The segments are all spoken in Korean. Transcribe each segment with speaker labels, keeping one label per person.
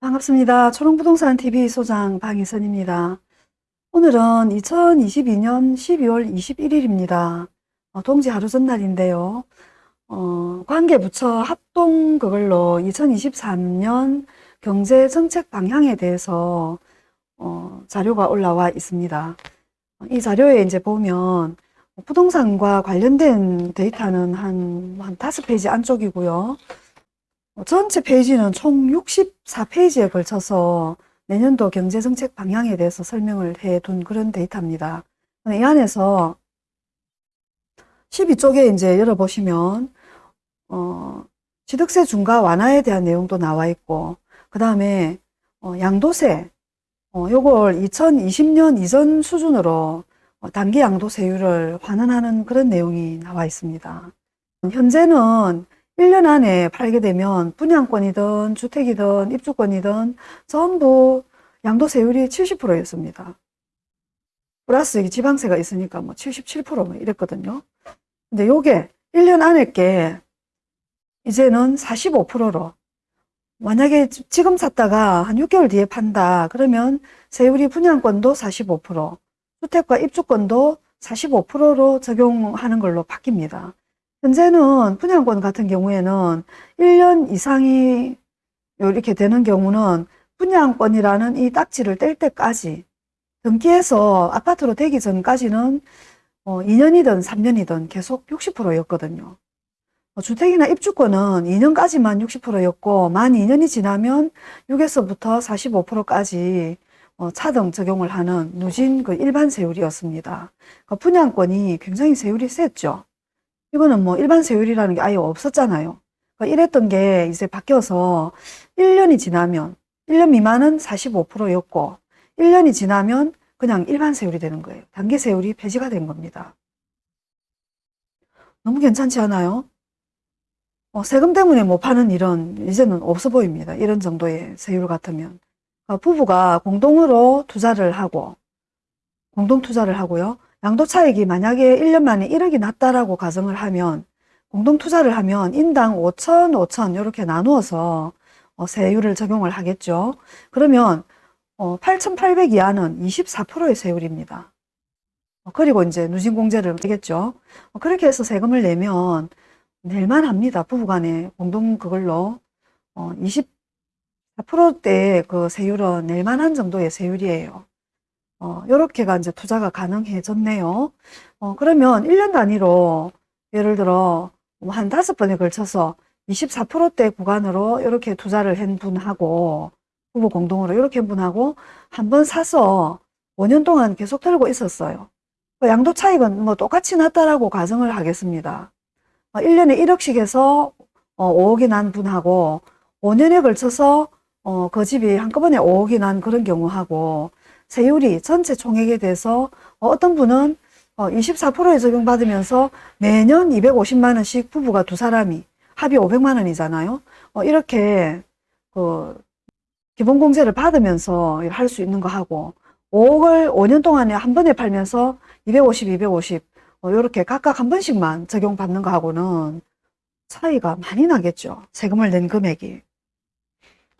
Speaker 1: 반갑습니다. 초롱부동산TV 소장 방희선입니다. 오늘은 2022년 12월 21일입니다. 어, 동지 하루 전날인데요. 어, 관계부처 합동 그걸로 2023년 경제정책 방향에 대해서 어, 자료가 올라와 있습니다. 이 자료에 이제 보면 부동산과 관련된 데이터는 한, 한 다섯 페이지 안쪽이고요. 어, 전체 페이지는 총 64페이지에 걸쳐서 내년도 경제정책 방향에 대해서 설명을 해둔 그런 데이터입니다. 이 안에서 12쪽에 이제 열어보시면, 어, 취득세 중과 완화에 대한 내용도 나와 있고, 그 다음에, 어, 양도세, 어, 요걸 2020년 이전 수준으로 어, 단기 양도세율을 환원하는 그런 내용이 나와 있습니다. 현재는 1년 안에 팔게 되면 분양권이든 주택이든 입주권이든 전부 양도세율이 70%였습니다. 플러스 지방세가 있으니까 뭐 77%뭐 이랬거든요. 근데 요게 1년 안에 게 이제는 45%로 만약에 지금 샀다가 한 6개월 뒤에 판다 그러면 세율이 분양권도 45% 주택과 입주권도 45%로 적용하는 걸로 바뀝니다. 현재는 분양권 같은 경우에는 1년 이상이 이렇게 되는 경우는 분양권이라는 이 딱지를 뗄 때까지 등기해서 아파트로 되기 전까지는 어, 2년이든 3년이든 계속 60%였거든요. 어, 주택이나 입주권은 2년까지만 60%였고 만 2년이 지나면 6에서부터 45%까지 어, 차등 적용을 하는 누진 그 일반 세율이었습니다. 그 분양권이 굉장히 세율이 셌죠. 이거는 뭐 일반 세율이라는 게 아예 없었잖아요. 그러니까 이랬던 게 이제 바뀌어서 1년이 지나면 1년 미만은 45%였고 1년이 지나면 그냥 일반 세율이 되는 거예요. 단기 세율이 폐지가 된 겁니다. 너무 괜찮지 않아요? 어, 세금 때문에 못 파는 일은 이제는 없어 보입니다. 이런 정도의 세율 같으면. 그러니까 부부가 공동으로 투자를 하고 공동 투자를 하고요. 양도 차익이 만약에 1년 만에 1억이 났다라고 가정을 하면 공동 투자를 하면 인당 5천, 5천 이렇게 나누어서 어, 세율을 적용을 하겠죠. 그러면 어, 8,800 이하는 24%의 세율입니다. 어, 그리고 이제 누진공제를 하겠죠. 어, 그렇게 해서 세금을 내면 낼만 합니다. 부부간에 공동 그걸로 어, 24%대의 그 세율은 낼만한 정도의 세율이에요. 어, 요렇게가 이제 투자가 가능해졌네요. 어, 그러면 1년 단위로 예를 들어 뭐한 다섯 번에 걸쳐서 24%대 구간으로 이렇게 투자를 한 분하고 부부 공동으로 이렇게 한 분하고 한 번 사서 5년 동안 계속 들고 있었어요. 그 양도 차익은 뭐 똑같이 났다라고 가정을 하겠습니다. 1년에 어, 1억씩 해서 5억이 어, 난 분하고 5년에 걸쳐서 어, 그 집이 한꺼번에 5억이 난 그런 경우하고 세율이 전체 총액에 대해서 어떤 분은 24%에 적용받으면서 매년 250만 원씩 부부가 두 사람이 합이 500만 원이잖아요. 이렇게 그 기본공제를 받으면서 할 수 있는 거 하고 5억을 5년 동안에 한 번에 팔면서 250, 250 이렇게 각각 한 번씩만 적용받는 거 하고는 차이가 많이 나겠죠. 세금을 낸 금액이.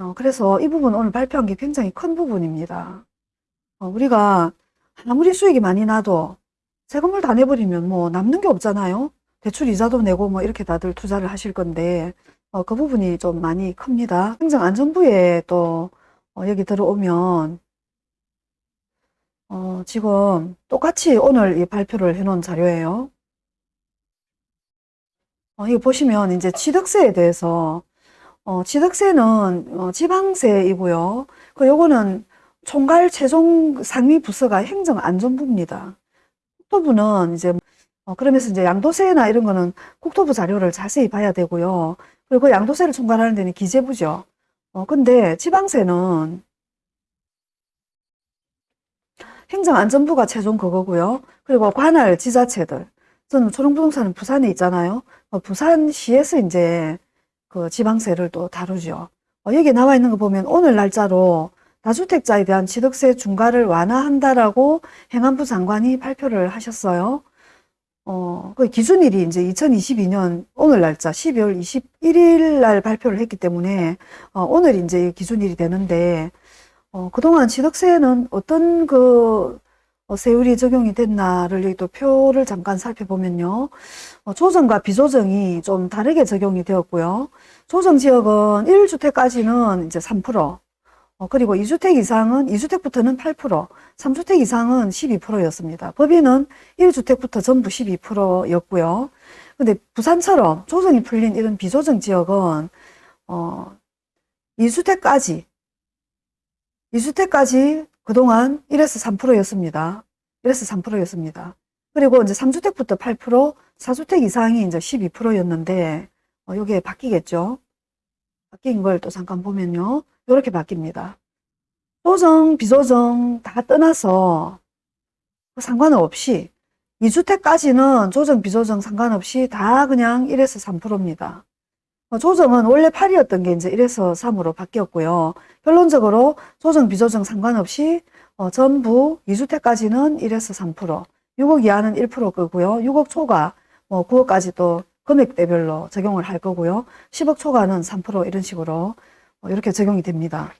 Speaker 1: 어, 그래서 이 부분 오늘 발표한 게 굉장히 큰 부분입니다. 어, 우리가 아무리 수익이 많이 나도 세금을 다 내버리면 뭐 남는 게 없잖아요. 대출 이자도 내고 뭐 이렇게 다들 투자를 하실 건데 어, 그 부분이 좀 많이 큽니다. 행정안전부에 또 어, 여기 들어오면 어, 지금 똑같이 오늘 이 발표를 해놓은 자료예요. 어, 이거 보시면 이제 취득세에 대해서 어, 취득세는 어, 지방세이고요. 그 요거는 총괄 최종 상위 부서가 행정안전부입니다. 국토부는 이제 어, 그러면서 이제 양도세나 이런 거는 국토부 자료를 자세히 봐야 되고요. 그리고 그 양도세를 총괄하는 데는 기재부죠. 어, 근데 지방세는 행정안전부가 최종 그거고요. 그리고 관할 지자체들. 저는 초롱부동산은 부산에 있잖아요. 어, 부산시에서 이제 그 지방세를 또 다루죠. 어, 여기 나와 있는 거 보면 오늘 날짜로 다주택자에 대한 취득세 중과를 완화한다라고 행안부 장관이 발표를 하셨어요. 어, 그 기준일이 이제 2022년 오늘 날짜 12월 21일 날 발표를 했기 때문에 어, 오늘 이제 기준일이 되는데 어, 그동안 취득세는 어떤 그 어, 세율이 적용이 됐나를 여기 또 표를 잠깐 살펴보면요. 어, 조정과 비조정이 좀 다르게 적용이 되었고요. 조정 지역은 1주택까지는 이제 3%, 어, 그리고 2주택 이상은 2주택부터는 8%, 3주택 이상은 12%였습니다. 법인은 1주택부터 전부 12%였고요. 근데 부산처럼 조정이 풀린 이런 비조정 지역은 어, 2주택까지 2주택까지 그동안 1에서 3%였습니다. 1에서 3%였습니다. 그리고 이제 3주택부터 8%, 4주택 이상이 이제 12%였는데, 어, 요게 바뀌겠죠? 바뀐 걸 또 잠깐 보면요. 이렇게 바뀝니다. 조정, 비조정 다 떠나서 상관없이 2주택까지는 조정, 비조정 상관없이 다 그냥 1에서 3%입니다. 어, 조정은 원래 8이었던 게 이제 1에서 3으로 바뀌었고요. 결론적으로 조정, 비조정 상관없이 어, 전부 2주택까지는 1에서 3%, 6억 이하는 1% 끄고요. 6억 초과, 뭐 9억까지 또 금액대별로 적용을 할 거고요. 10억 초과는 3% 이런 식으로 어, 이렇게 적용이 됩니다.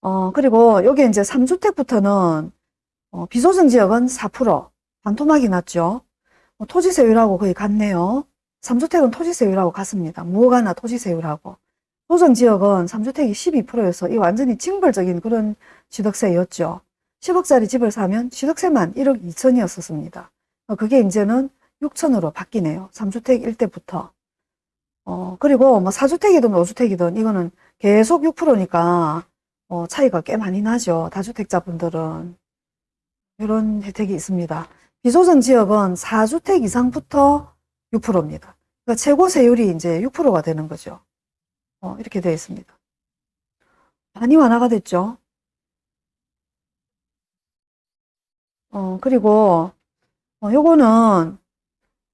Speaker 1: 어, 그리고 여기 이제 3주택부터는 어, 비조정 지역은 4%, 반토막이 났죠. 어, 토지세율하고 거의 같네요. 3주택은 토지세율하고 같습니다. 무허가나 토지세율하고. 조정지역은 3주택이 12%여서 이 완전히 징벌적인 그런 취득세였죠. 10억짜리 집을 사면 취득세만 1억 2천이었었습니다. 그게 이제는 6천으로 바뀌네요. 3주택 일대부터. 어, 그리고 뭐 4주택이든 5주택이든 이거는 계속 6%니까 어, 차이가 꽤 많이 나죠. 다주택자분들은. 이런 혜택이 있습니다. 비조정 지역은 4주택 이상부터 6%입니다. 그러니까 최고 세율이 이제 6%가 되는 거죠. 어, 이렇게 되어 있습니다. 많이 완화가 됐죠. 어, 그리고, 어, 요거는,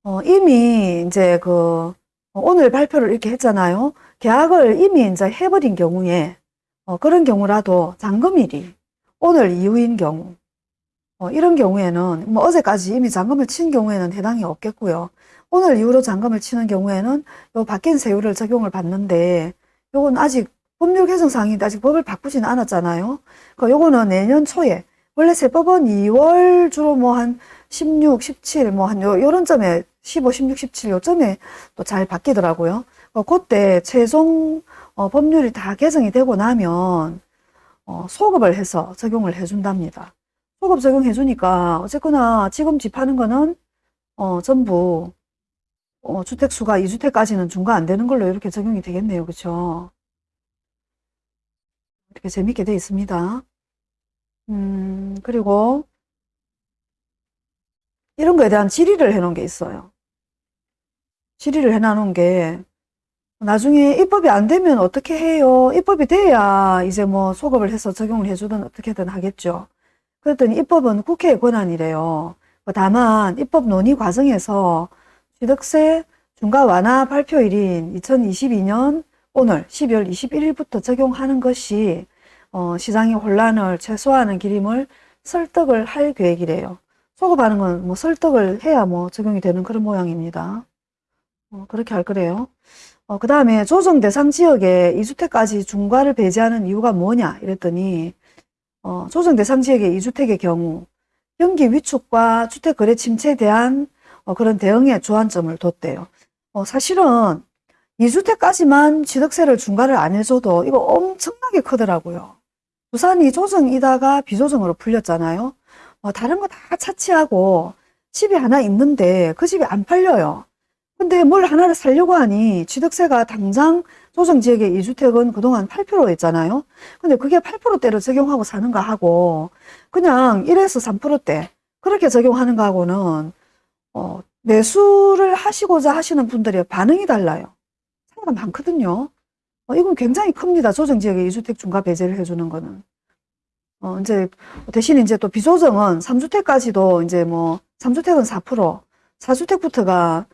Speaker 1: 어, 이미 이제 그, 어, 오늘 발표를 이렇게 했잖아요. 계약을 이미 이제 해버린 경우에, 어, 그런 경우라도 잔금일이 오늘 이후인 경우, 어, 이런 경우에는, 뭐 어제까지 이미 잔금을 친 경우에는 해당이 없겠고요. 오늘 이후로 잔금을 치는 경우에는 요 바뀐 세율을 적용을 받는데 요건 아직 법률 개정 사항인데 아직 법을 바꾸지는 않았잖아요. 그러니까 요거는 내년 초에 원래 세법은 2월 주로 뭐 한 16, 17, 뭐 한 요런 점에 15, 16, 17 요점에 또 잘 바뀌더라고요. 그러니까 그때 최종 어, 법률이 다 개정이 되고 나면 어, 소급을 해서 적용을 해준답니다. 소급 적용해 주니까 어쨌거나 지금 집 하는 거는 어, 전부 어, 주택수가 2주택까지는 중과 안 되는 걸로 이렇게 적용이 되겠네요. 그쵸? 이렇게 재밌게 되어 있습니다. 음, 그리고 이런 거에 대한 질의를 해 놓은 게 있어요. 질의를 해 놓은 게 나중에 입법이 안 되면 어떻게 해요? 입법이 돼야 이제 뭐 소급을 해서 적용을 해주든 어떻게든 하겠죠. 그랬더니 입법은 국회의 권한이래요. 다만 입법 논의 과정에서 취득세 중과 완화 발표일인 2022년 오늘 12월 21일부터 적용하는 것이 어, 시장의 혼란을 최소화하는 기림을 설득을 할 계획이래요. 소급하는 건 뭐 설득을 해야 뭐 적용이 되는 그런 모양입니다. 어, 그렇게 할 거래요. 어, 그 다음에 조정 대상 지역에 2주택까지 중과를 배제하는 이유가 뭐냐 이랬더니 어, 조정 대상 지역의 2주택의 경우 경기 위축과 주택 거래 침체에 대한 어, 그런 대응에 주안점을 뒀대요. 어, 사실은 2주택까지만 취득세를 중과를 안 해줘도 이거 엄청나게 크더라고요. 부산이 조정이다가 비조정으로 풀렸잖아요. 어, 다른 거 다 차치하고 집이 하나 있는데 그 집이 안 팔려요. 근데 뭘 하나를 살려고 하니 취득세가 당장 조정지역의 2주택은 그동안 8%였잖아요. 근데 그게 8%대로 적용하고 사는가 하고 그냥 1에서 3%대 그렇게 적용하는 거하고는 어, 매수를 하시고자 하시는 분들의 반응이 달라요. 차이가 많거든요. 어, 이건 굉장히 큽니다. 조정지역에 2주택 중과 배제를 해주는 거는. 어, 이제, 대신 이제 또 비조정은 3주택까지도 이제 뭐, 3주택은 4%, 4주택부터가,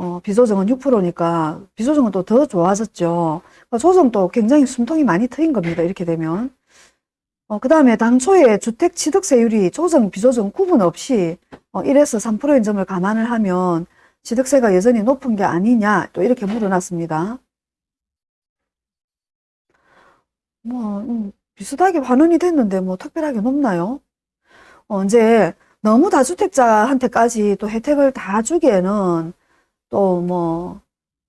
Speaker 1: 어, 비조정은 6%니까, 비조정은 또 더 좋아졌죠. 그러니까 조정도 굉장히 숨통이 많이 트인 겁니다. 이렇게 되면. 어, 그 다음에 당초에 주택 취득세율이 조정, 비조정 구분 없이 어, 1에서 3%인 점을 감안을 하면 취득세가 여전히 높은 게 아니냐 또 이렇게 물어놨습니다. 뭐 음, 비슷하게 반원이 됐는데 뭐 특별하게 높나요? 어, 이제 너무 다주택자한테까지 또 혜택을 다 주기에는 또 뭐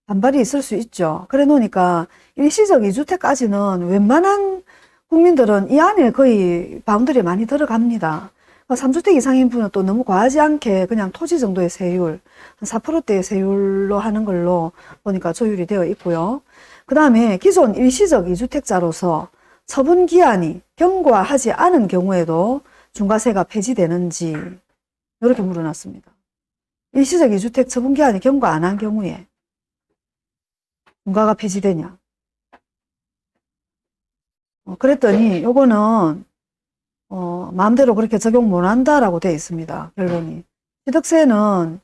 Speaker 1: 반발이 있을 수 있죠. 그래 놓으니까 일시적 2주택까지는 웬만한 국민들은 이 안에 거의 바운드리에 많이 들어갑니다. 3주택 이상인 분은 또 너무 과하지 않게 그냥 토지 정도의 세율, 한 4%대의 세율로 하는 걸로 보니까 조율이 되어 있고요. 그 다음에 기존 일시적 2주택자로서 처분 기한이 경과하지 않은 경우에도 중과세가 폐지되는지 이렇게 물어놨습니다. 일시적 2주택 처분 기한이 경과 안 한 경우에 중과가 폐지되냐? 어, 그랬더니 요거는 어, 마음대로 그렇게 적용 못 한다라고 되어 있습니다. 결론이. 취득세는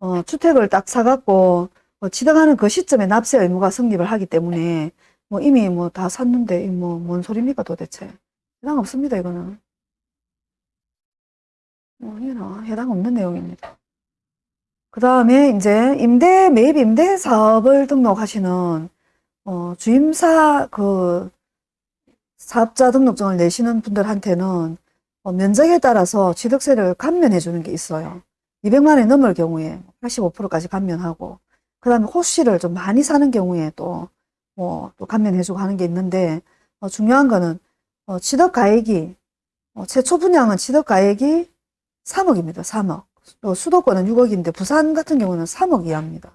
Speaker 1: 어, 주택을 딱 사갖고 어, 취득하는 그 시점에 납세 의무가 성립을 하기 때문에 뭐 이미 뭐 다 샀는데 뭐뭔 소리입니까 도대체. 해당 없습니다 이거는. 뭐 이거는 해당 없는 내용입니다. 그 다음에 이제 임대 매입 임대 사업을 등록하시는 어, 주임사 그 사업자 등록증을 내시는 분들한테는 어, 면적에 따라서 취득세를 감면해 주는 게 있어요. 200만 원이 넘을 경우에 85%까지 감면하고 그 다음에 호시를 좀 많이 사는 경우에 또 뭐 또 감면해 주고 하는 게 있는데 어, 중요한 거는 어, 취득 가액이 어, 최초 분양은 취득 가액이 3억입니다. 3억. 또 수도권은 6억인데 부산 같은 경우는 3억 이하입니다.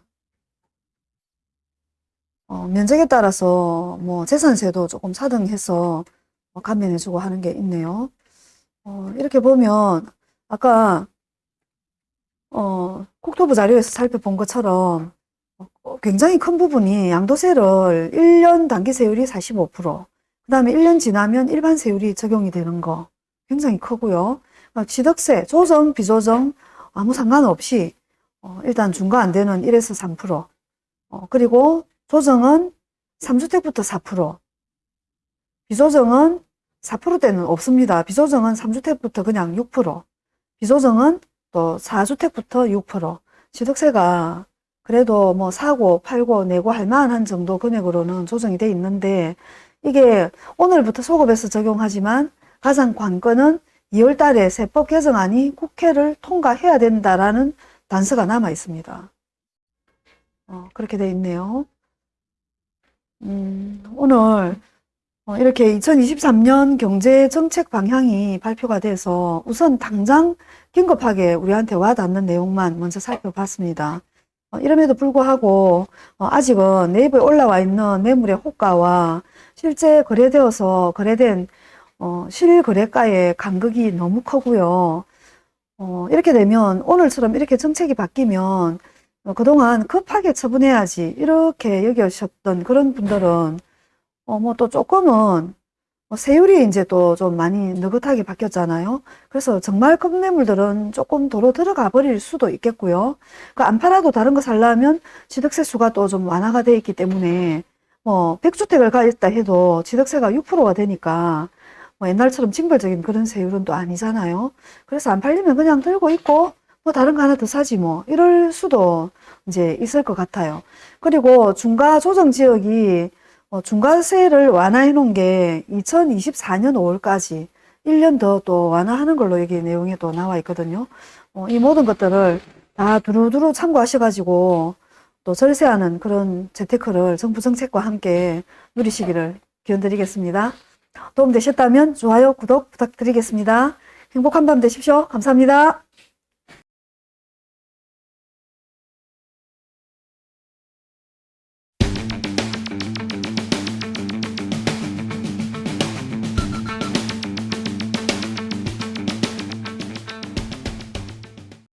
Speaker 1: 어, 면적에 따라서 뭐 재산세도 조금 사등해서 뭐 감면해주고 하는 게 있네요. 어, 이렇게 보면 아까 어, 국토부 자료에서 살펴본 것처럼 어, 굉장히 큰 부분이 양도세를 1년 단기세율이 45%, 그 다음에 1년 지나면 일반 세율이 적용이 되는 거 굉장히 크고요. 어, 취득세, 조정, 비조정 아무 상관없이 어, 일단 중과 안 되는 1에서 3%, 어, 그리고 조정은 3주택부터 4%, 비조정은 4%대는 없습니다. 비조정은 3주택부터 그냥 6%, 비조정은 또 4주택부터 6%. 취득세가 그래도 뭐 사고, 팔고, 내고 할 만한 정도 금액으로는 조정이 돼 있는데 이게 오늘부터 소급해서 적용하지만 가장 관건은 2월 달에 세법 개정안이 국회를 통과해야 된다라는 단서가 남아 있습니다. 어, 그렇게 돼 있네요. 음, 오늘 어, 이렇게 2023년 경제 정책 방향이 발표가 돼서 우선 당장 긴급하게 우리한테 와닿는 내용만 먼저 살펴봤습니다. 어, 이럼에도 불구하고 어, 아직은 네이버에 올라와 있는 매물의 호가와 실제 거래되어서 거래된 어, 실거래가의 간극이 너무 크고요. 어, 이렇게 되면 오늘처럼 이렇게 정책이 바뀌면 어, 그동안 급하게 처분해야지 이렇게 여겨셨던 그런 분들은 어, 뭐 또 조금은 뭐 세율이 이제 또 좀 많이 느긋하게 바뀌었잖아요. 그래서 정말 큰 매물들은 조금 도로 들어가 버릴 수도 있겠고요. 그 안 팔아도 다른 거 살려면 취득세 수가 또 좀 완화가 돼 있기 때문에 뭐 100주택을 가있다 해도 취득세가 6%가 되니까 뭐 옛날처럼 징벌적인 그런 세율은 또 아니잖아요. 그래서 안 팔리면 그냥 들고 있고 뭐 다른 거 하나 더 사지 뭐 이럴 수도 이제 있을 것 같아요. 그리고 중과 조정 지역이 어, 중과세를 완화해 놓은 게 2024년 5월까지 1년 더 또 완화하는 걸로 여기 내용에 또 나와 있거든요. 어, 이 모든 것들을 다 두루두루 참고하셔가지고 또 절세하는 그런 재테크를 정부 정책과 함께 누리시기를 기원드리겠습니다. 도움되셨다면 좋아요, 구독 부탁드리겠습니다. 행복한 밤 되십시오. 감사합니다.